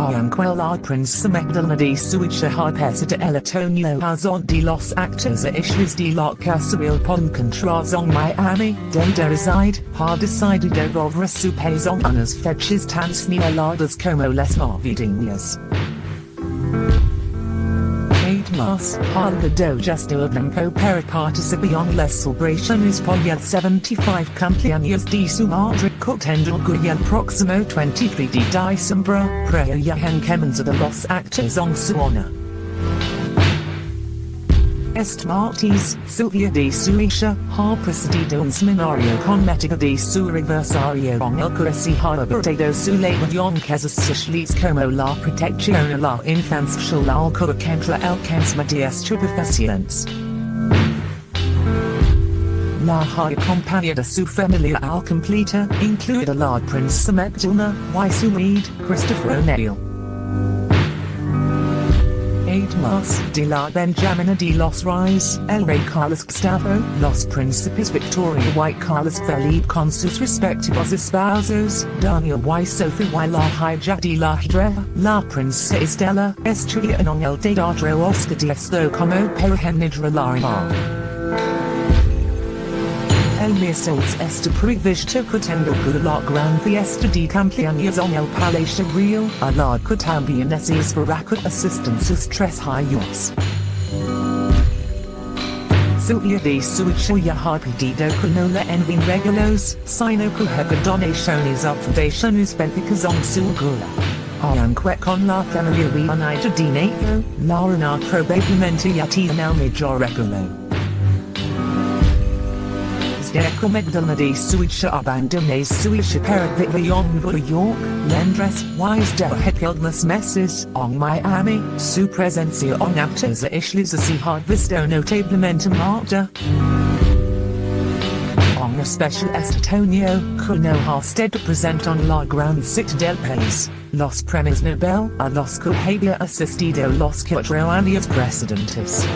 Aunque Prince Magdalena de Suecia Harpesa de El Antonio Hazon de los Actors a Issues de la Casual Contrazon Miami, de reside, ha decidido volver su pezon unas fechas tan señaladas como les navideñas. Mas, do justo blanco para participación las celebraciones por el 75 cumpleaños de su madre contendo el próximo 23 de diciembre, preo yahan kemens de los actores en su honor. Est martes, Silvia de Suecia, ha precedido un seminario con mética de su reversario en el cursi ha abortado su legión casas sociales como la protección a la infancia la alcohol contra cáncer de estupefacientes. La ha de su familia al completa, incluida la princesa Magdalena, y su maid, Christopher O'Neill. 8 Mas de la Benjamina de los Reyes, el Rey Carlos Gustavo, los Príncipes Victoria y Carlos Felipe con sus respectivos esposos, Daniel y. Sophie y. La hija de la Hidra, la Princesa Estela, estudian en el Teatro Oscar de Esto como Perejenidra la El miércoles este previsto pretendo que la gran fiesta de cumpleaños en el Palacio Real, a la que también se espera que asistan sus tres hijos. Silvia de Suicha ya ha pedido que no le envíen regalos, sino que haga donaciones a fundaciones benéficas en su gula. Aunque con la familia reunida de dinero, la una probablemente ya tiene el mayor regalo. Deco Magdalena de Suecia abandones Suecia para Vivion New York, Londres, Wise de Hepilmas Messes, en Miami, su presencia en actos islas así ha visto notablemente marta. En especial Estatonio, que no ha estado presente en la gran cita del país, los premios Nobel a los que había asistido los cuatro precedentes.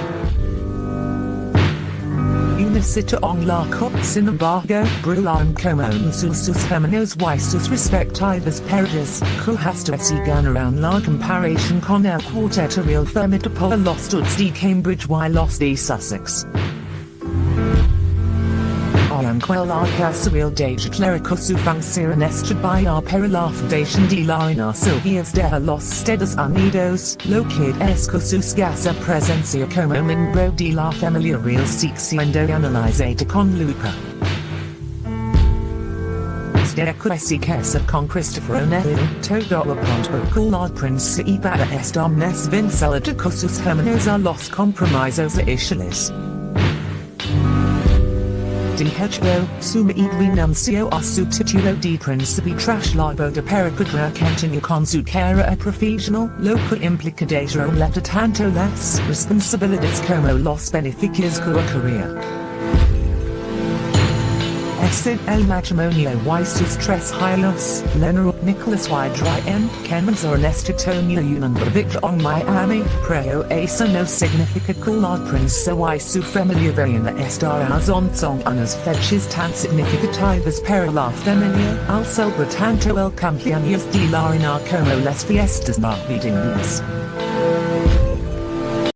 La cop sin embargo, brulan como sus hermanos y sus respectivas parejas, que hasta si ganaron la comparación con el cuarteto real formidable los studs de Cambridge y los de Sussex. Aunque la casual de clerico su función estudiar para la fundación de la Reina Silvias de los Estados Unidos, lo que es que su escasa presencia como miembro de la familia real siendo analizada con lupa. de Cressy Kessa con Christopher O'Neill, todo apunta que la prensa iba a estar más vincilada con sus hermanos a los compromisos iniciales. De hecho, suma y renunció a su título de príncipe tras la boda para poder con su carrera profesional, lo que implica tanto las responsabilidades como los beneficios que ocurría. Exit el matrimonio y sus tres hijos, Leonard Nicholas y Dryan, Clemens Ernesto Tonio Union Victor on Miami, Preo eso no significa que la princesa y su familia vayan estar en song unas fechas tan significativas para la familia, al tanto el cumpleaños de la como las fiestas navideñas.